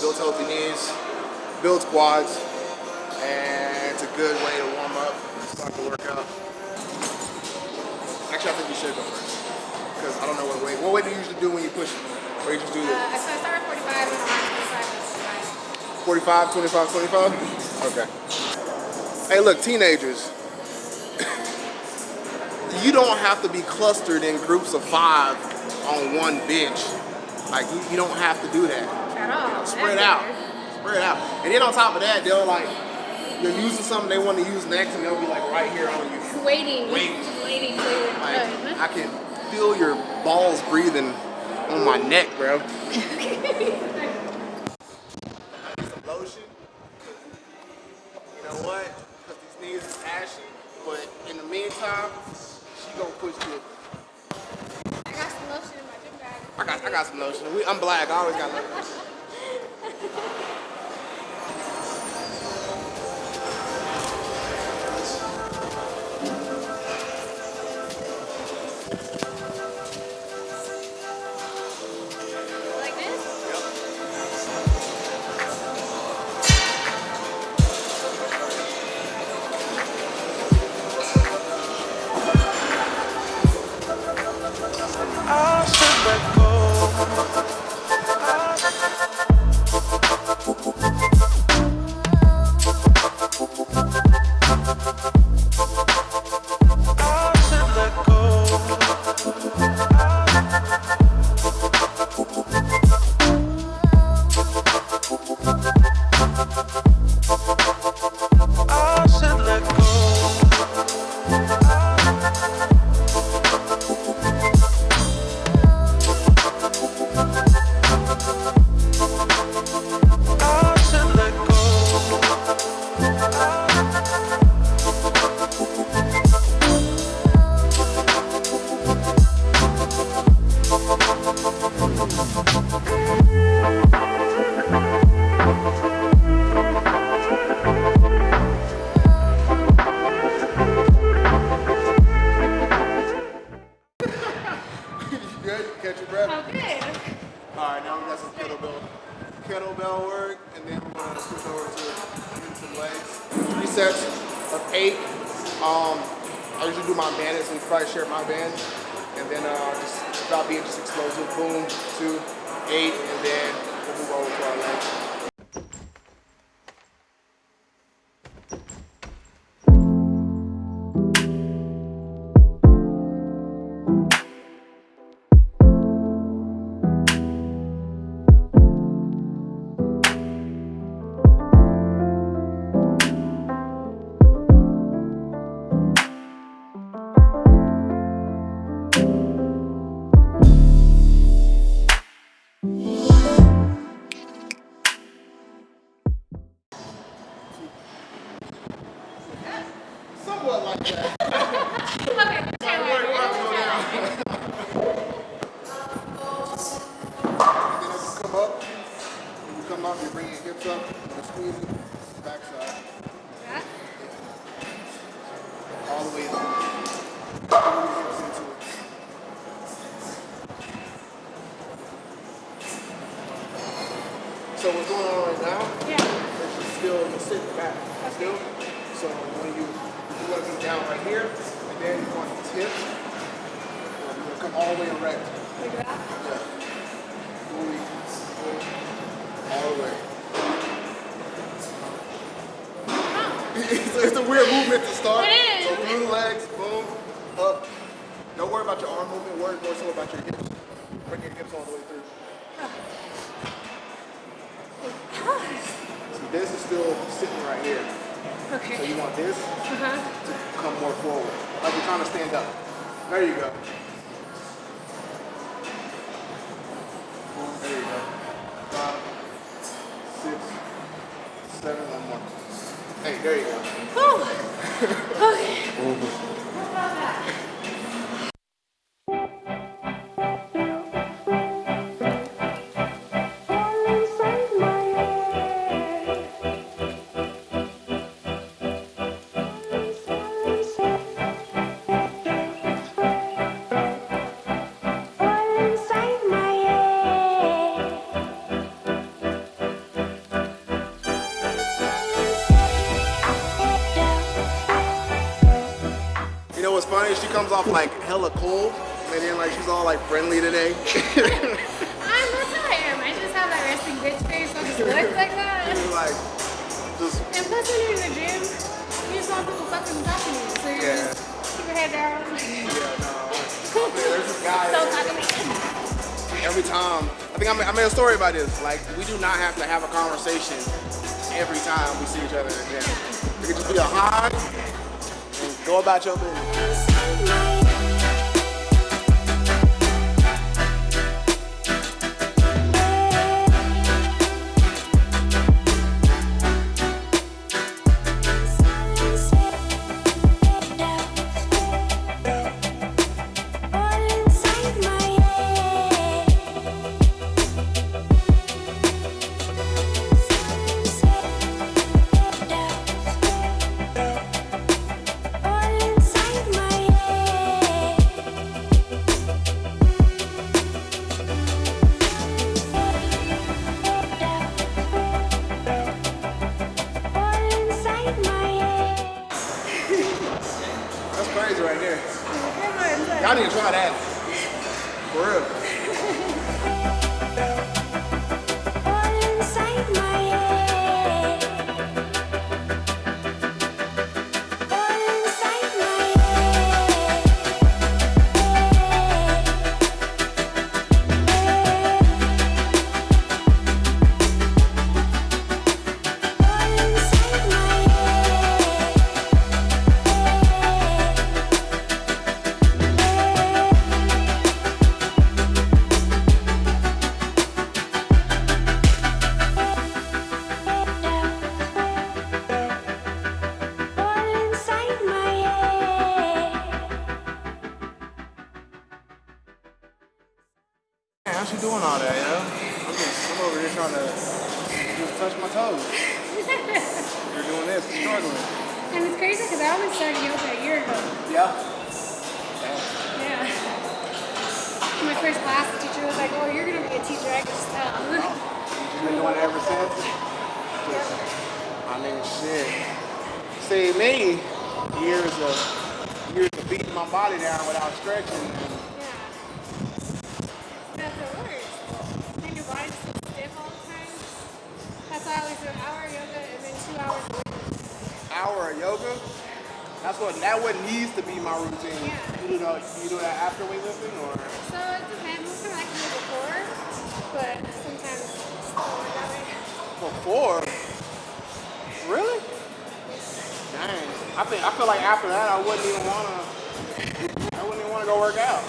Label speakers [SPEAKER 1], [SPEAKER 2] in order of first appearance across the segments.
[SPEAKER 1] builds healthy knees, builds quads, and it's a good way to warm up and start the workout. Actually, I think you should go first. Because I don't know what weight. What weight do you usually do when you push? Or you just do
[SPEAKER 2] Uh,
[SPEAKER 1] this?
[SPEAKER 2] so I start at 45 and I'm 25
[SPEAKER 1] 45, 25,
[SPEAKER 2] 25.
[SPEAKER 1] 25? Okay. Hey, look, teenagers. you don't have to be clustered in groups of five on one bench. Like, you, you don't have to do that.
[SPEAKER 2] At all.
[SPEAKER 1] Spread out. Spread out. And then on top of that, they'll like, you're using something they want to use next and they'll be like right here on you.
[SPEAKER 2] Waiting.
[SPEAKER 1] Waiting.
[SPEAKER 2] Waiting. waiting.
[SPEAKER 1] Like. I can feel your balls breathing on my neck, bro. lotion. You know what? Because these knees is ashy. But in the meantime, she gonna push it.
[SPEAKER 2] I got some lotion in my gym bag.
[SPEAKER 1] I got, I got some lotion. We, I'm black. I always got lotion.
[SPEAKER 3] Go. I
[SPEAKER 1] And then uh, just stop being just explosive. Boom, two, eight, and then we'll move over to our legs. So what's going on right now
[SPEAKER 2] Yeah.
[SPEAKER 1] is you still you sitting back. Still. So when you you want to be down right here, and then you want to tip, you're gonna come all the way erect.
[SPEAKER 2] Like that.
[SPEAKER 1] Yeah. Fully, fully, all the way. it's, it's a weird movement to start.
[SPEAKER 2] It is.
[SPEAKER 1] So through the legs, boom, up. Don't worry about your arm movement. Worry more so about your hips. Bring your hips all the way through. Oh, See, this is still sitting right here.
[SPEAKER 2] Okay.
[SPEAKER 1] So you want this
[SPEAKER 2] Uh-huh.
[SPEAKER 1] to come more forward, like you're trying to stand up. There you go. Comes off like hella cold, and then like she's all like friendly today.
[SPEAKER 2] I'm that's how I am. I just have that resting bitch face. So just look like that.
[SPEAKER 1] Like, just
[SPEAKER 2] And plus, when you're in the gym, you just want people fucking talking to you. So you
[SPEAKER 1] Yeah.
[SPEAKER 2] just keep your head down.
[SPEAKER 1] yeah, no. There's this guy.
[SPEAKER 2] so talking
[SPEAKER 1] every time. I think I made, I made a story about this. Like, we do not have to have a conversation every time we see each other in the gym. It could just be a hi and go about your business. Struggling.
[SPEAKER 2] And it's crazy because I only started yoga a year ago.
[SPEAKER 1] Yeah.
[SPEAKER 2] Yeah. My first class, the teacher was like, "Oh, you're gonna be a teacher." I can just tell.
[SPEAKER 1] She's been doing it ever since. Just, I mean, shit. See, me, years of years of beating my body down without stretching.
[SPEAKER 2] yeah. That's the worst. And your body's so stiff all the time. That's why I always do an hour of yoga and then two hours of weights.
[SPEAKER 1] Hour of yoga. That's what that what needs to be my routine.
[SPEAKER 2] Yeah.
[SPEAKER 1] You do that, you do that after weightlifting or
[SPEAKER 2] So it depends. Most of I can do before, but sometimes it's still work that way.
[SPEAKER 1] before? Really? Dang. I think I feel like after that I wouldn't even wanna I wouldn't even wanna go work out.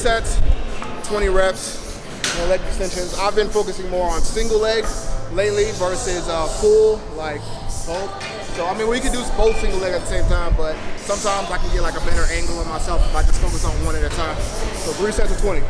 [SPEAKER 1] Sets, 20 reps, leg extensions. I've been focusing more on single leg lately versus uh, full, like both. So I mean, we can do both single leg at the same time, but sometimes I can get like a better angle on myself if I just focus on one at a time. So three sets of 20.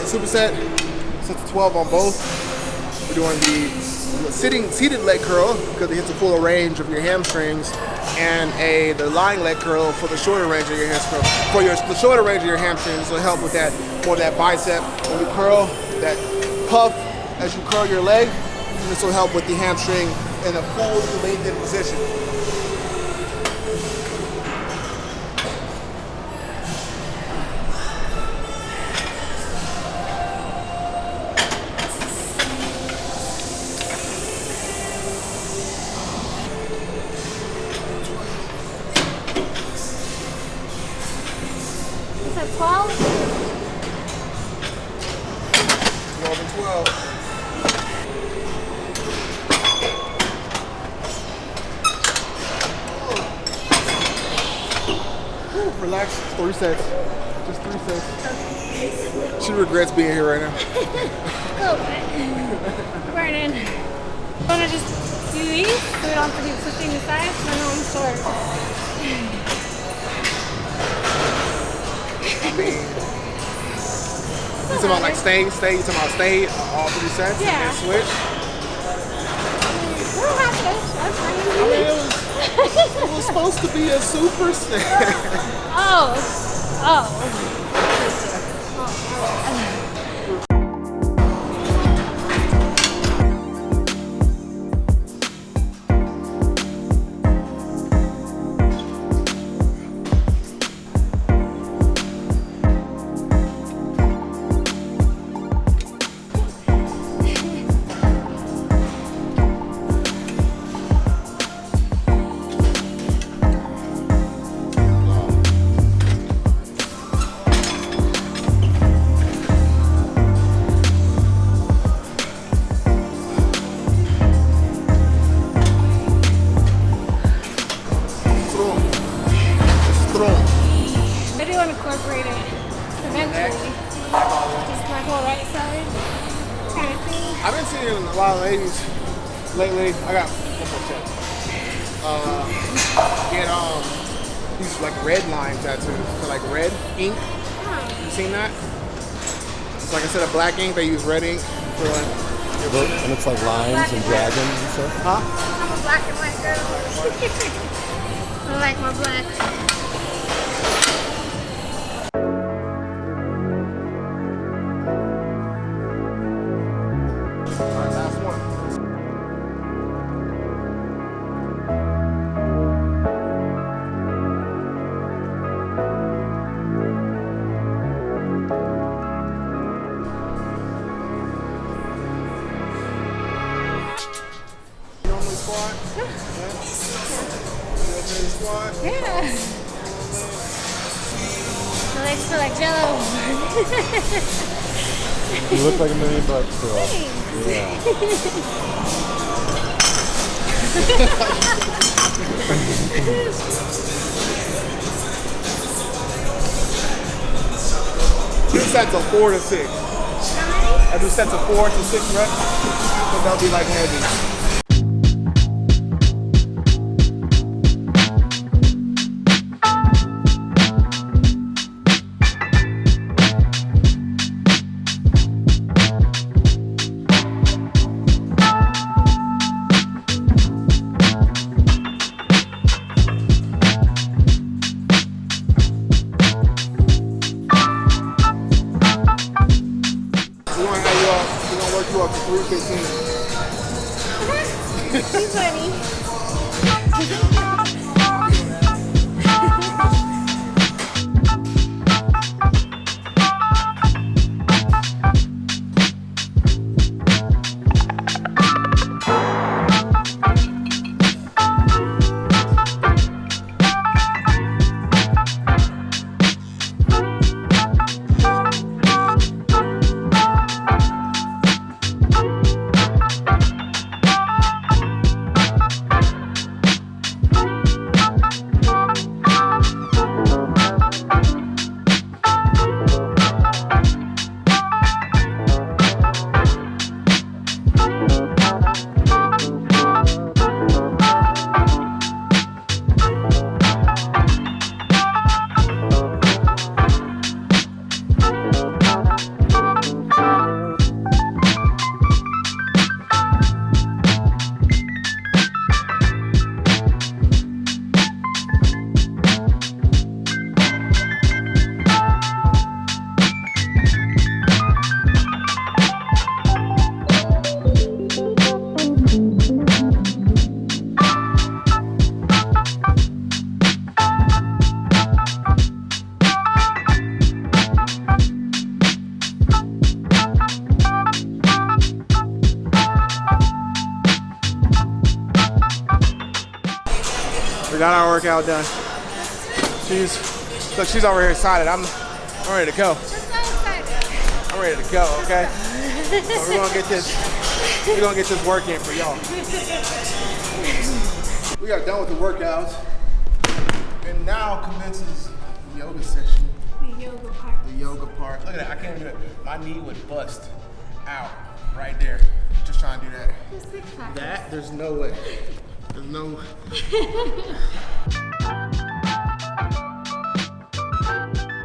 [SPEAKER 1] Superset, sets of 12 on both. We're doing the sitting seated leg curl because it hits the fuller range of your hamstrings, and a the lying leg curl for the shorter range of your hamstrings. For your the shorter range of your hamstrings will help with that more that bicep when you curl that puff as you curl your leg. And this will help with the hamstring in a full lengthened position. Talking about like stay, stay, you talking about stay all three sets
[SPEAKER 2] Yeah.
[SPEAKER 1] and then switch?
[SPEAKER 2] We don't have to. That's
[SPEAKER 1] I mean, it was, it was supposed to be a super set.
[SPEAKER 2] Oh. Oh.
[SPEAKER 1] Strong. lately. I got one more set. Uh, get um these like red line tattoos, so like red ink. You seen that? It's like instead of black ink, they use red ink for like.
[SPEAKER 4] Look, and it's like lines and dragons and stuff.
[SPEAKER 1] Huh?
[SPEAKER 2] I'm a black and white girl. I like my black. Legs feel jello.
[SPEAKER 4] You look like a million bucks, girl. Yeah.
[SPEAKER 1] Two sets of four to six. I do sets of four to six reps, but that'll be like heavy.
[SPEAKER 2] She's funny.
[SPEAKER 1] Workout done. She's look, she's over here excited. I'm I'm ready to go.
[SPEAKER 2] I'm so
[SPEAKER 1] ready to go, okay? So we're gonna get this we're gonna get this work in for y'all. We are done with the workouts. And now commences the yoga session.
[SPEAKER 2] The yoga part.
[SPEAKER 1] The yoga part. Look at that, I can't do it. My knee would bust out right there. Just trying to do that.
[SPEAKER 2] The six pack.
[SPEAKER 1] That there's no way. There's no.